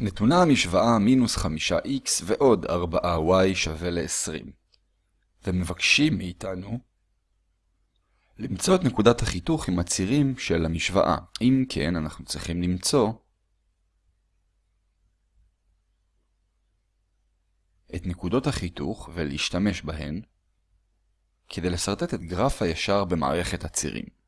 נתונה המשוואה מינוס 5x ועוד 4y שווה ל-20. ומבקשים מאיתנו למצוא את נקודת החיתוך עם הצירים של המשוואה. אם כן, אנחנו צריכים למצוא את נקודות החיתוך ולהשתמש בהן כדי לסרטט את גרף הישר במערכת הצירים.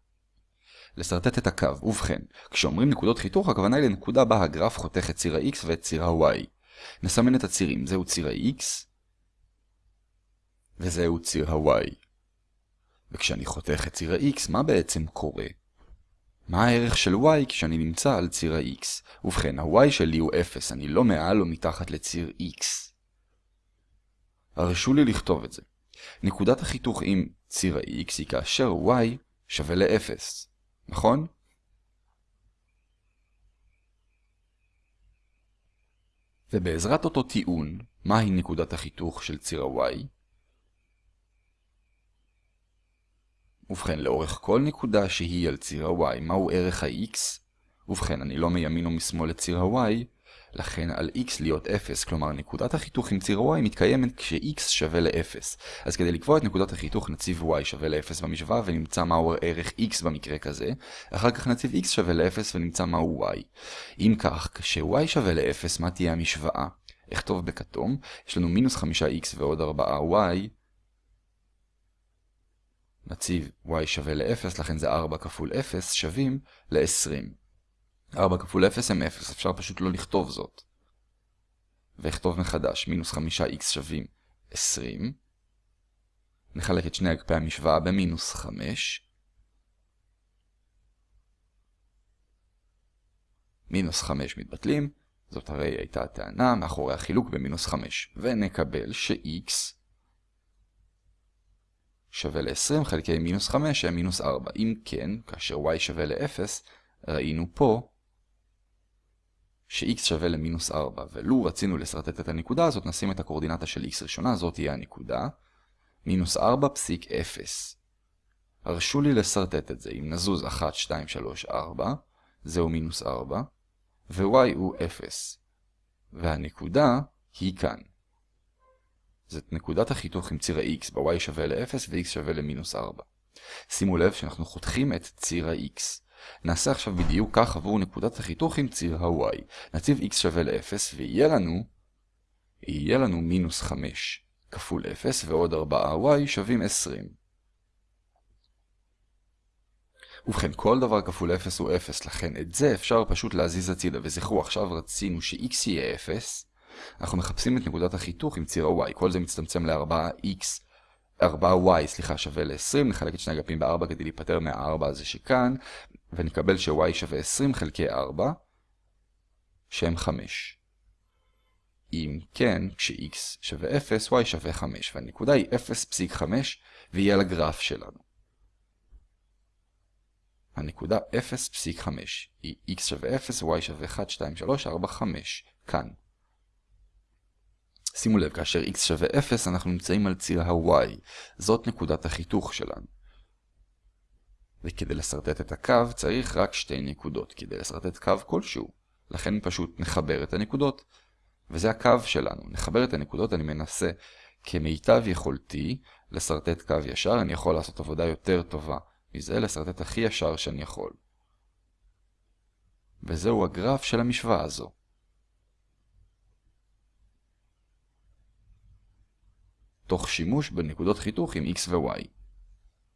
לשרטט את הקו. ובכן, כשאומרים נקודות חיתוך, הכוונה היא לנקודה בה הגרף חותך את ציר ה-x ואת ציר ה-y. נסמן את הצירים, זהו ציר ה-x, וזהו ציר ה-y. וכשאני חותך את ציר ה-x, מה בעצם קורה? מה הערך של y כשאני נמצא על ציר ה-x? ובכן, ה-y שלי הוא 0, אני לא מעל או מתחת לציר x. הרשו לי לכתוב את זה. נקודת החיתוך עם ציר ה-x היא כאשר y שווה ל-0. נכון? ובעזרת אותו טיעון, מהי נקודת החיתוך של ציר ה-y? ובכן, לאורך כל נקודה שהיא על ציר ה-y, מהו ערך ה-x? ובכן, אני לא מימין או משמאל לציר ה-y, לכן על x להיות 0, כלומר נקודת החיתוך עם ציר y מתקיימת כש-x שווה ל-0. אז כדי לקבוע את נקודת החיתוך נציב y שווה ל-0 במשוואה ונמצא מהו ערך x במקרה כזה, אחר כך נציב x שווה ל-0 ונמצא מהו y. אם כך, כש-y שווה ל-0, מה תהיה המשוואה? אכתוב בכתום, יש לנו מינוס 5x ועוד 4y, נציב y שווה ל-0, לכן זה 4 כפול 0 שווים ל-20. 4 כפול 0 הם 0, אפשר פשוט לא לכתוב זאת. ואכתוב מחדש, מינוס 5x שווים 20. נחלק את שני אגפי המשוואה במינוס 5. מינוס 5 מתבטלים, זאת הרי הייתה הטענה מאחורי החילוק במינוס 5. ונקבל ש-x שווה ל-20 חלקי מינוס 5 שהם מינוס 4. אם כן, כאשר y שווה ל-0, ראינו פה ש-x שווה למינוס 4, ולו רצינו לסרטט את הנקודה הזאת, נשים את הקורדינטה של x ראשונה, זאת תהיה הנקודה, מינוס 4 פסיק 0. הרשו לי לסרטט את זה, אם נזוז 1, 2, 3, 4, זהו מינוס 4, ו-y הוא 0. והנקודה היא כאן. זאת נקודת החיתוך עם ציר ה-x, ב-y שווה ל-0 ו-x שווה למינוס 4. שימו לב שאנחנו חותכים את ציר ה-x. נעשה עכשיו בדיוק כך עבור נקודת החיתוך עם ציר ה-y. נציב x שווה ל-0 ויהיה לנו, יהיה לנו מינוס 5 כפול 0 ועוד 4y שווים 20. ובכן, כל דבר כפול 0 הוא 0, לכן את זה אפשר פשוט להזיז הצידה. וזכרו, עכשיו רצינו ש-x יהיה 0, אנחנו מחפשים את נקודת החיתוך עם ציר ה-y. כל זה מצטמצם ל-4x 4y, סליחה, שווה ל-20, נחלק את שני אגפים ב-4 כדי להיפטר מה-4 הזה שכאן, ונקבל ש-y שווה 20 חלקי 4, שהם 5. אם כן, כש-x שווה 0, y שווה 5, והנקודה היא 0.5, והיא על הגרף שלנו. הנקודה 0.5 היא x שווה 0, y שווה 1, 2, 3, 4, 5, כאן. שימו לב, כאשר x שווה 0, אנחנו נמצאים על ציר ה-y. זאת נקודת החיתוך שלנו. וכדי לסרטט את הקו צריך רק שתי נקודות, כדי לסרטט קו כלשהו. לכן פשוט נחבר את הנקודות. וזה הקו שלנו. נחבר את הנקודות, אני מנסה כמיטב יכולתי לסרטט קו ישר. אני יכול לעשות עבודה יותר טובה מזה, לסרטט הכי ישר שאני יכול. וזהו הגרף של המשוואה הזו. תוך שימוש בנקודות חיתוך עם x ו-y.